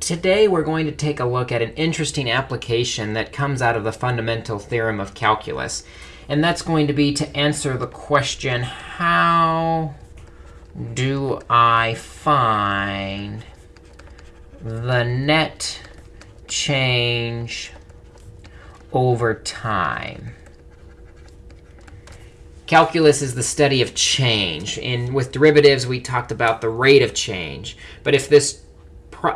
today we're going to take a look at an interesting application that comes out of the fundamental theorem of calculus. And that's going to be to answer the question, how do I find the net change over time? Calculus is the study of change. And with derivatives, we talked about the rate of change. But if this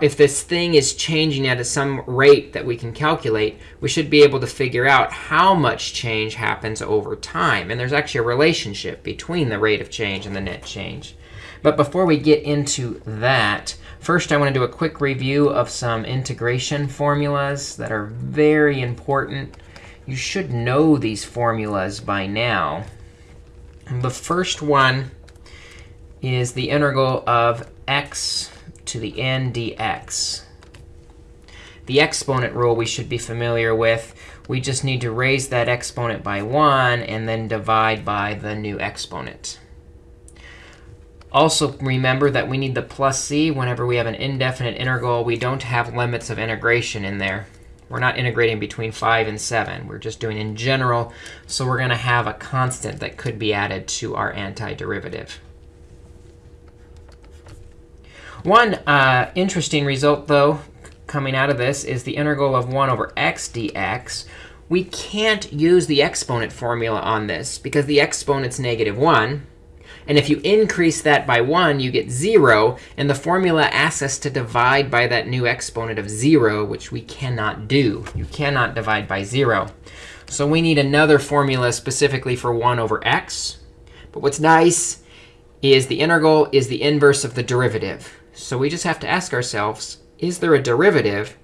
if this thing is changing at some rate that we can calculate, we should be able to figure out how much change happens over time. And there's actually a relationship between the rate of change and the net change. But before we get into that, first I want to do a quick review of some integration formulas that are very important. You should know these formulas by now. The first one is the integral of x to the n dx. The exponent rule we should be familiar with. We just need to raise that exponent by 1 and then divide by the new exponent. Also remember that we need the plus c whenever we have an indefinite integral. We don't have limits of integration in there. We're not integrating between 5 and 7. We're just doing in general. So we're going to have a constant that could be added to our antiderivative. One uh, interesting result, though, coming out of this is the integral of 1 over x dx. We can't use the exponent formula on this because the exponent's negative 1. And if you increase that by 1, you get 0. And the formula asks us to divide by that new exponent of 0, which we cannot do. You cannot divide by 0. So we need another formula specifically for 1 over x. But what's nice is the integral is the inverse of the derivative. So we just have to ask ourselves, is there a derivative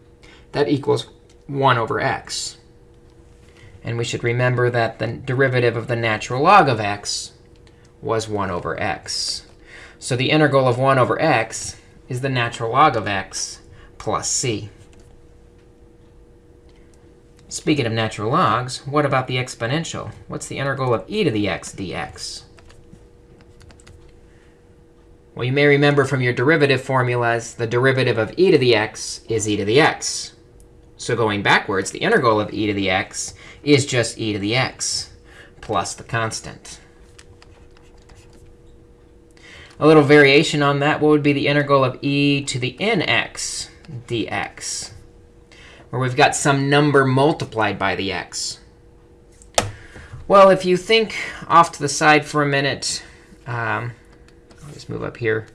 that equals 1 over x? And we should remember that the derivative of the natural log of x was 1 over x. So the integral of 1 over x is the natural log of x plus c. Speaking of natural logs, what about the exponential? What's the integral of e to the x dx? Well, you may remember from your derivative formulas, the derivative of e to the x is e to the x. So going backwards, the integral of e to the x is just e to the x plus the constant. A little variation on that, what would be the integral of e to the nx dx, where we've got some number multiplied by the x? Well, if you think off to the side for a minute, um, Let's move up here.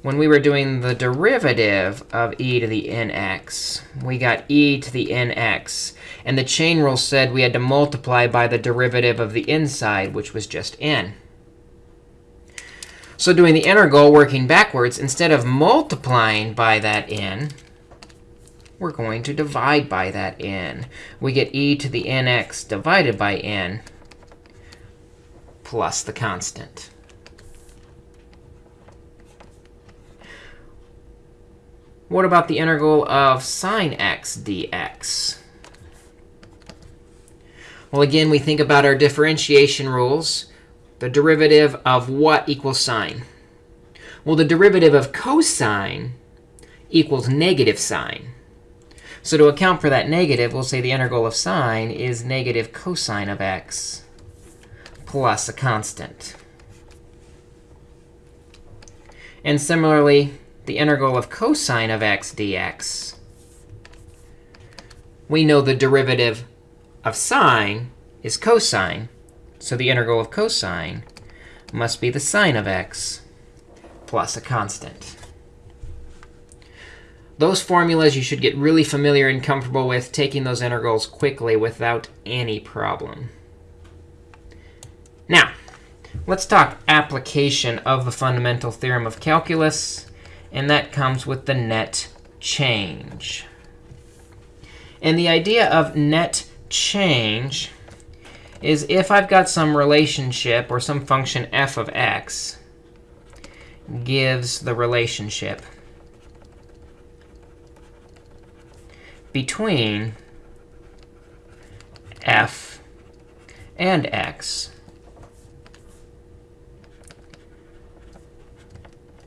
When we were doing the derivative of e to the nx, we got e to the nx. And the chain rule said we had to multiply by the derivative of the inside, which was just n. So doing the integral, working backwards, instead of multiplying by that n, we're going to divide by that n. We get e to the nx divided by n plus the constant. What about the integral of sine x dx? Well, again, we think about our differentiation rules. The derivative of what equals sine? Well, the derivative of cosine equals negative sine. So to account for that negative, we'll say the integral of sine is negative cosine of x plus a constant. And similarly, the integral of cosine of x dx, we know the derivative of sine is cosine. So the integral of cosine must be the sine of x plus a constant. Those formulas you should get really familiar and comfortable with taking those integrals quickly without any problem. Now, let's talk application of the fundamental theorem of calculus and that comes with the net change. And the idea of net change is if I've got some relationship or some function f of x gives the relationship between f and x,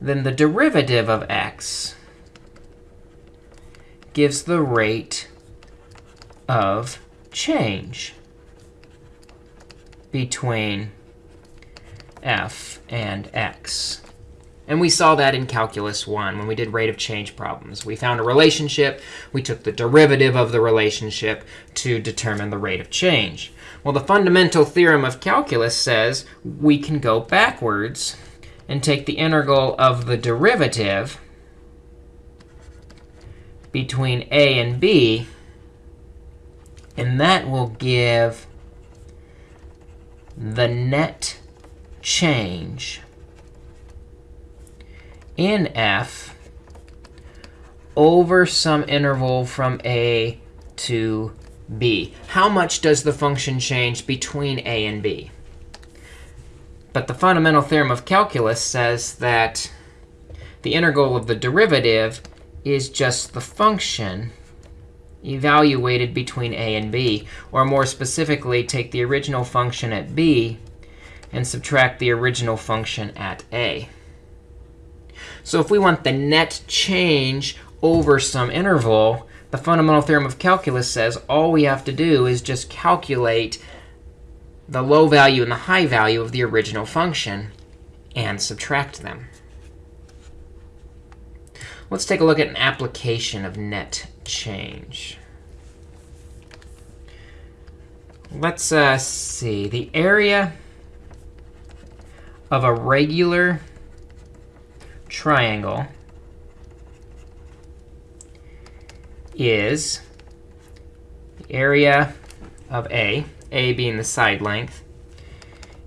then the derivative of x gives the rate of change between f and x. And we saw that in Calculus 1 when we did rate of change problems. We found a relationship. We took the derivative of the relationship to determine the rate of change. Well, the fundamental theorem of calculus says we can go backwards and take the integral of the derivative between a and b, and that will give the net change in f over some interval from a to b. How much does the function change between a and b? But the fundamental theorem of calculus says that the integral of the derivative is just the function evaluated between a and b. Or more specifically, take the original function at b and subtract the original function at a. So if we want the net change over some interval, the fundamental theorem of calculus says all we have to do is just calculate the low value and the high value of the original function and subtract them. Let's take a look at an application of net change. Let's uh, see. The area of a regular triangle is the area of A, A being the side length,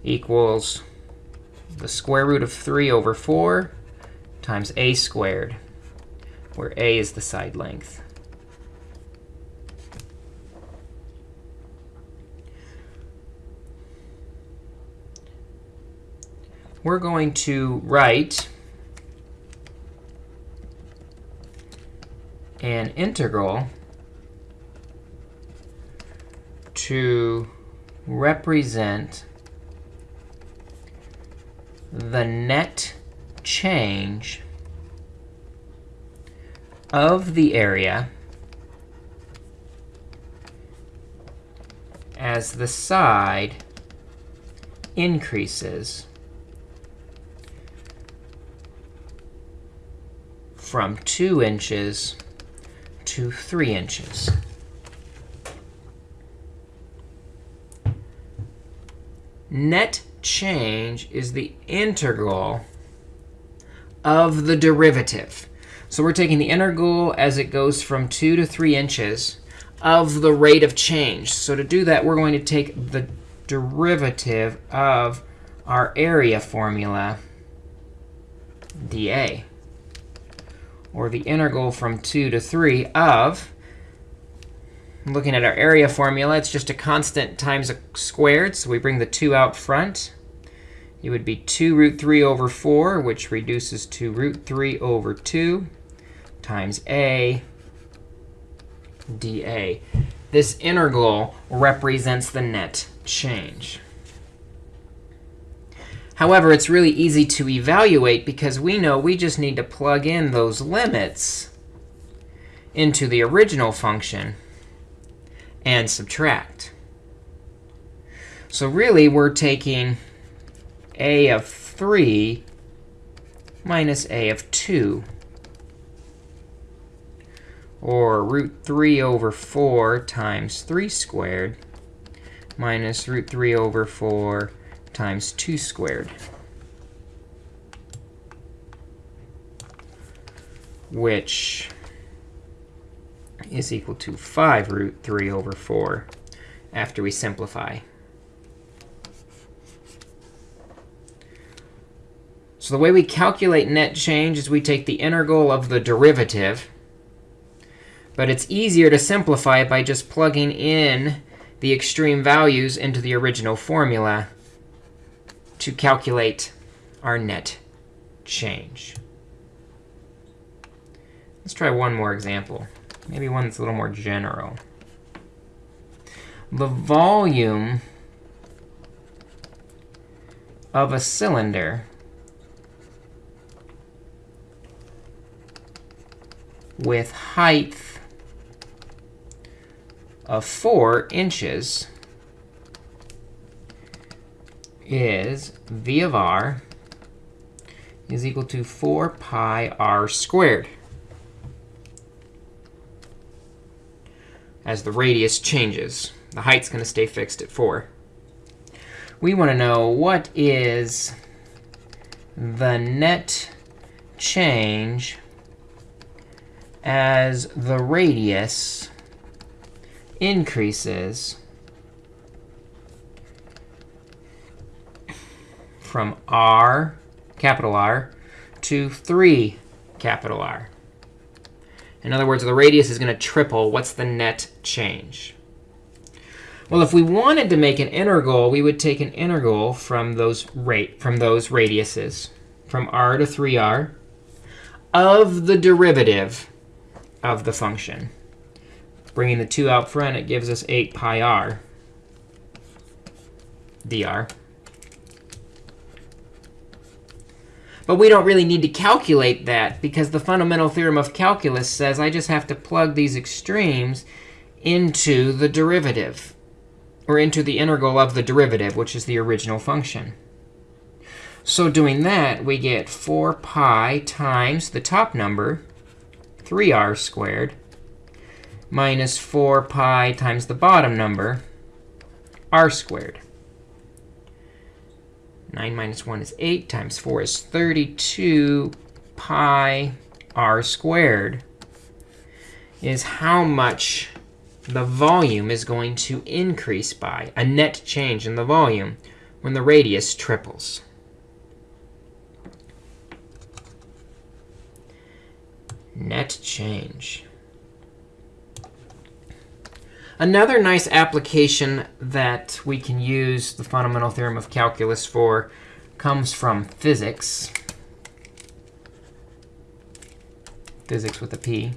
equals the square root of 3 over 4 times A squared, where A is the side length. We're going to write an integral to represent the net change of the area as the side increases from 2 inches to 3 inches. Net change is the integral of the derivative. So we're taking the integral as it goes from 2 to 3 inches of the rate of change. So to do that, we're going to take the derivative of our area formula, dA or the integral from 2 to 3 of, looking at our area formula, it's just a constant times a squared. So we bring the 2 out front. It would be 2 root 3 over 4, which reduces to root 3 over 2 times a dA. This integral represents the net change. However, it's really easy to evaluate because we know we just need to plug in those limits into the original function and subtract. So really, we're taking a of 3 minus a of 2, or root 3 over 4 times 3 squared minus root 3 over 4 times 2 squared, which is equal to 5 root 3 over 4 after we simplify. So the way we calculate net change is we take the integral of the derivative. But it's easier to simplify by just plugging in the extreme values into the original formula to calculate our net change. Let's try one more example, maybe one that's a little more general. The volume of a cylinder with height of 4 inches is v of r is equal to 4 pi r squared. As the radius changes, the height's going to stay fixed at 4. We want to know what is the net change as the radius increases from r, capital R, to 3, capital R. In other words, the radius is going to triple. What's the net change? Well, if we wanted to make an integral, we would take an integral from those rate from those radiuses, from r to 3r, of the derivative of the function. Bringing the 2 out front, it gives us 8 pi r dr. But we don't really need to calculate that, because the fundamental theorem of calculus says I just have to plug these extremes into the derivative, or into the integral of the derivative, which is the original function. So doing that, we get 4 pi times the top number, 3r squared, minus 4 pi times the bottom number, r squared. 9 minus 1 is 8 times 4 is 32 pi r squared is how much the volume is going to increase by, a net change in the volume, when the radius triples. Net change. Another nice application that we can use the fundamental theorem of calculus for comes from physics. Physics with a P.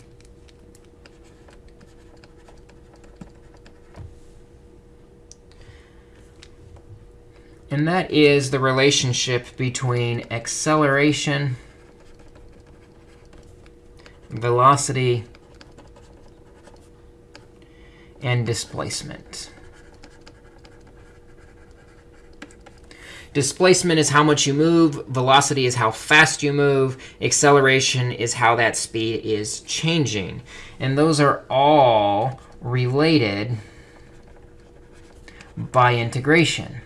And that is the relationship between acceleration, velocity, and displacement. Displacement is how much you move. Velocity is how fast you move. Acceleration is how that speed is changing. And those are all related by integration.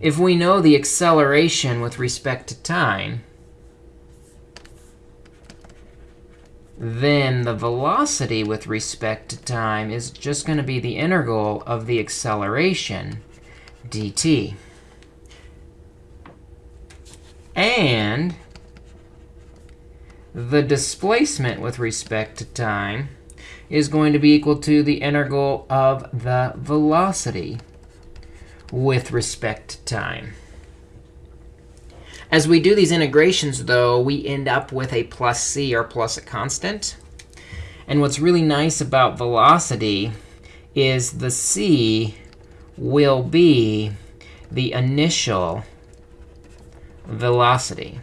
If we know the acceleration with respect to time, then the velocity with respect to time is just going to be the integral of the acceleration dt. And the displacement with respect to time is going to be equal to the integral of the velocity with respect to time. As we do these integrations, though, we end up with a plus c, or plus a constant. And what's really nice about velocity is the c will be the initial velocity.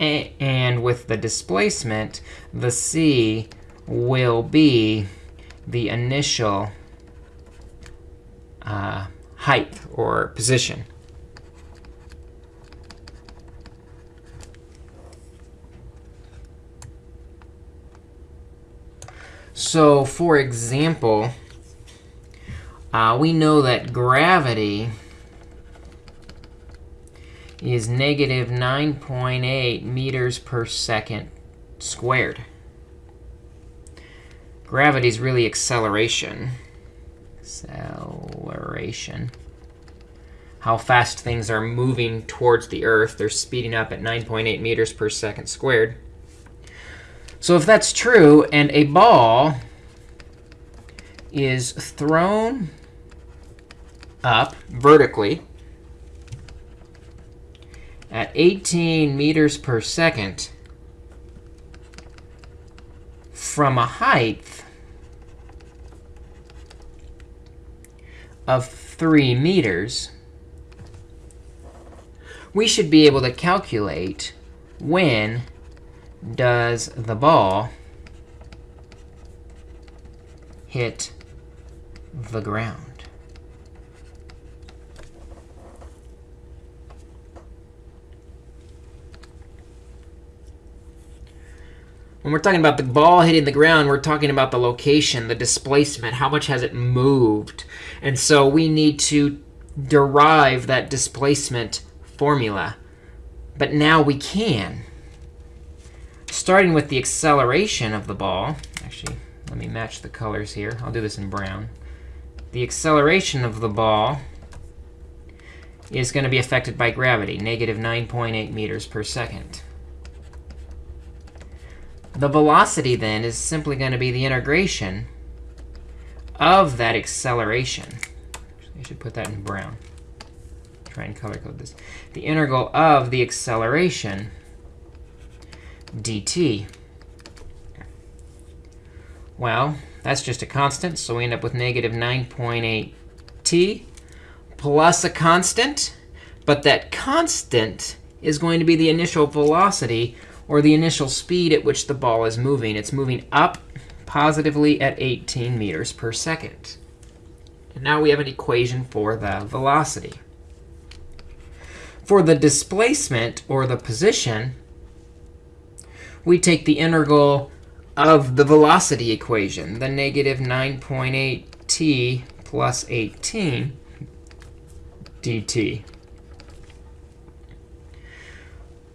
and with the displacement, the c will be the initial uh, height or position. So for example, uh, we know that gravity is negative 9.8 meters per second squared. Gravity is really acceleration. Acceleration. How fast things are moving towards the Earth. They're speeding up at 9.8 meters per second squared. So if that's true, and a ball is thrown up vertically at 18 meters per second from a height of 3 meters, we should be able to calculate when does the ball hit the ground. When we're talking about the ball hitting the ground, we're talking about the location, the displacement, how much has it moved. And so we need to derive that displacement formula. But now we can. Starting with the acceleration of the ball. Actually, let me match the colors here. I'll do this in brown. The acceleration of the ball is going to be affected by gravity, negative 9.8 meters per second. The velocity, then, is simply going to be the integration of that acceleration. I should put that in brown. Try and color code this. The integral of the acceleration dt. Well, that's just a constant, so we end up with negative 9.8 t plus a constant. But that constant is going to be the initial velocity or the initial speed at which the ball is moving. It's moving up positively at 18 meters per second. And now we have an equation for the velocity. For the displacement, or the position, we take the integral of the velocity equation, the negative 9.8t plus 18 dt.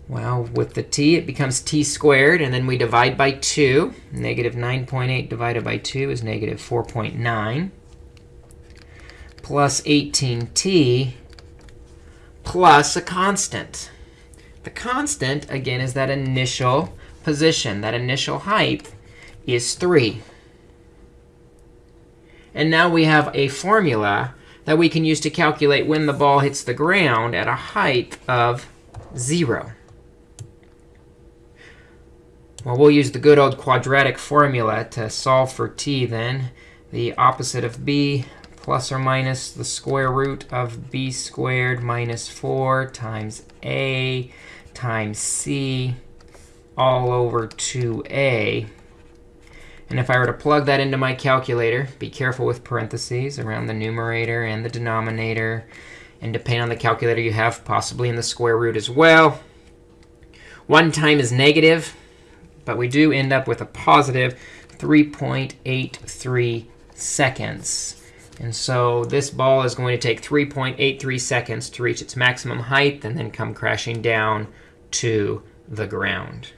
Well, with the t, it becomes t squared. And then we divide by 2. Negative 9.8 divided by 2 is negative 4.9 plus 18t plus a constant. The constant, again, is that initial position. That initial height is 3. And now we have a formula that we can use to calculate when the ball hits the ground at a height of 0. Well, we'll use the good old quadratic formula to solve for t then. The opposite of b plus or minus the square root of b squared minus 4 times a times c all over 2a. And if I were to plug that into my calculator, be careful with parentheses around the numerator and the denominator. And depending on the calculator you have, possibly in the square root as well. 1 time is negative. But we do end up with a positive 3.83 seconds. And so this ball is going to take 3.83 seconds to reach its maximum height and then come crashing down to the ground.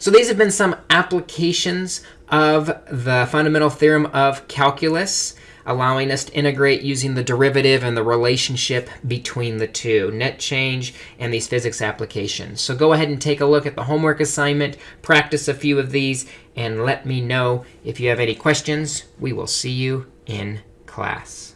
So these have been some applications of the fundamental theorem of calculus allowing us to integrate using the derivative and the relationship between the two, net change and these physics applications. So go ahead and take a look at the homework assignment, practice a few of these, and let me know if you have any questions. We will see you in class.